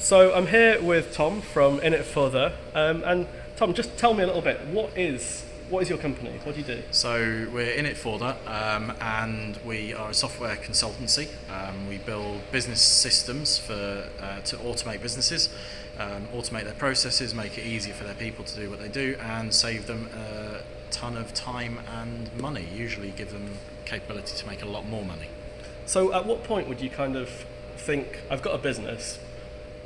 So I'm here with Tom from In It Further, um, and Tom, just tell me a little bit. What is what is your company? What do you do? So we're in it Further, um, and we are a software consultancy. Um, we build business systems for uh, to automate businesses, um, automate their processes, make it easier for their people to do what they do, and save them a ton of time and money. Usually, give them capability to make a lot more money. So at what point would you kind of think, I've got a business,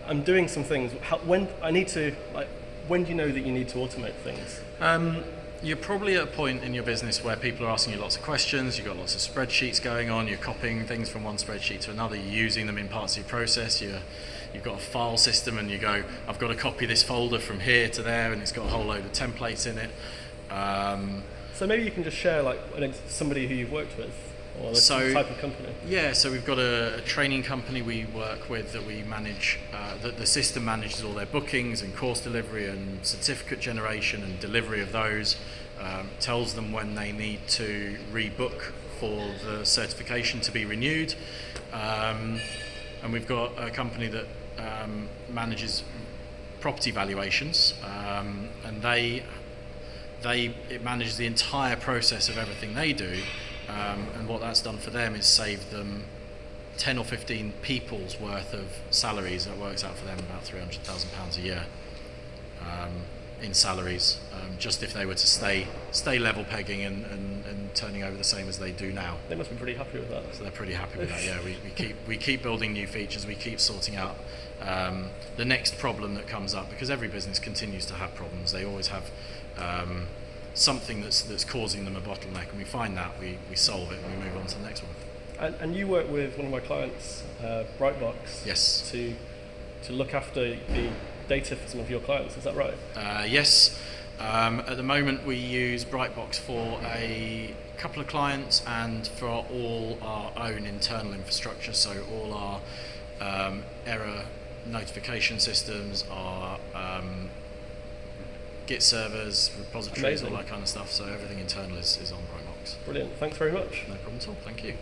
I'm doing some things. How, when I need to like, when do you know that you need to automate things? Um, you're probably at a point in your business where people are asking you lots of questions, you've got lots of spreadsheets going on, you're copying things from one spreadsheet to another, you're using them in parts of your process, you're, you've got a file system and you go, I've got to copy this folder from here to there and it's got a whole load of templates in it. Um, so maybe you can just share like somebody who you've worked with or so, type of company? Yeah, so we've got a, a training company we work with that we manage, uh, that the system manages all their bookings and course delivery and certificate generation and delivery of those, um, tells them when they need to rebook for the certification to be renewed. Um, and we've got a company that um, manages property valuations um, and they they it manages the entire process of everything they do um, and what that's done for them is saved them 10 or 15 people's worth of salaries. That works out for them about £300,000 a year um, in salaries, um, just if they were to stay stay level pegging and, and, and, turning over the same as they do now. They must be pretty happy with that. So they're pretty happy with that, yeah. We, we, keep, we keep building new features, we keep sorting out um, the next problem that comes up, because every business continues to have problems. They always have um, something that's that's causing them a bottleneck, and we find that we, we solve it and we move on to the next one. And, and you work with one of my clients, uh, Brightbox. Yes. To to look after the data for some of your clients. Is that right? Uh, yes. Um, at the moment, we use Brightbox for a couple of clients and for all our own internal infrastructure. So all our um, error notification systems, our Git servers, repositories, Amazing. all that kind of stuff. So everything internal is, is on Brightbox. Brilliant. Thanks very much. No problem at all. Thank you.